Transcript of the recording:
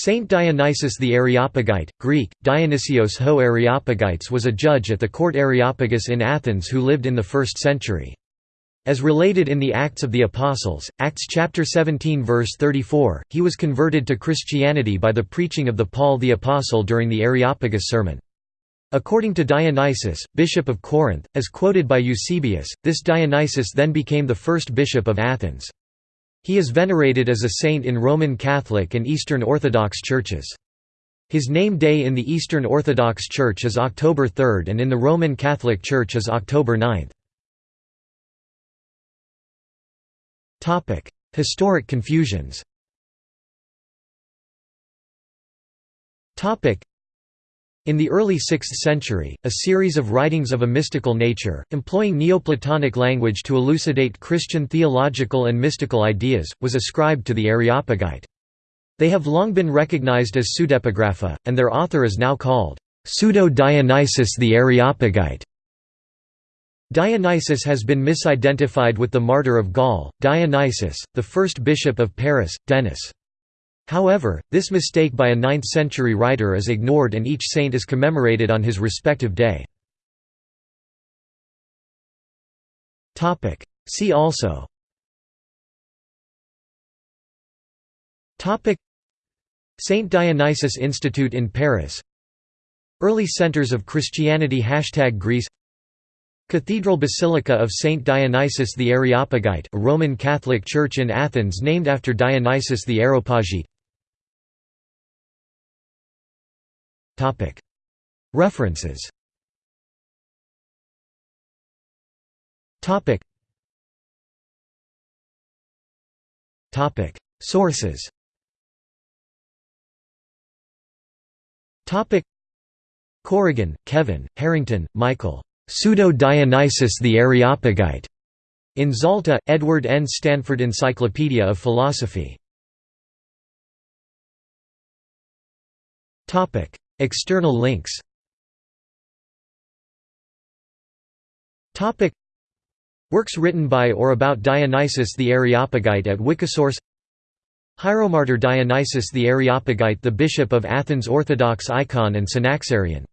Saint Dionysius the Areopagite, Greek, Dionysios ho Areopagites was a judge at the court Areopagus in Athens who lived in the 1st century. As related in the Acts of the Apostles, Acts chapter 17 verse 34, he was converted to Christianity by the preaching of the Paul the Apostle during the Areopagus sermon. According to Dionysius, bishop of Corinth, as quoted by Eusebius, this Dionysius then became the first bishop of Athens. He is venerated as a saint in Roman Catholic and Eastern Orthodox churches. His name day in the Eastern Orthodox Church is October 3 and in the Roman Catholic Church is October 9. Historic confusions in the early 6th century, a series of writings of a mystical nature, employing Neoplatonic language to elucidate Christian theological and mystical ideas, was ascribed to the Areopagite. They have long been recognized as pseudepigrapha, and their author is now called Pseudo-Dionysius the Areopagite. Dionysius has been misidentified with the martyr of Gaul, Dionysius, the first bishop of Paris, Denis. However, this mistake by a 9th-century writer is ignored and each saint is commemorated on his respective day. See also. Saint Dionysius Institute in Paris. Early centers of Christianity. Hashtag Greece. Cathedral Basilica of Saint Dionysius the Areopagite a Roman Catholic church in Athens named after Dionysius the Areopagite References Sources Corrigan, Kevin, Harrington, Michael. Pseudo-Dionysius the Areopagite. In Zalta, Edward N. Stanford Encyclopedia of Philosophy. External links. Works written by or about Dionysius the Areopagite at Wikisource Hieromartyr Dionysius the Areopagite the Bishop of Athens Orthodox icon and Synaxarion